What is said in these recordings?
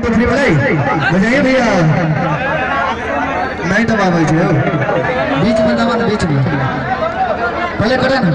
बजाइए भैया नहीं दबावे छे बीच में दबा बीच में पहले करे ना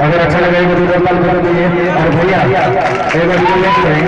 अगर अच्छा लगे तो और भैया एक बार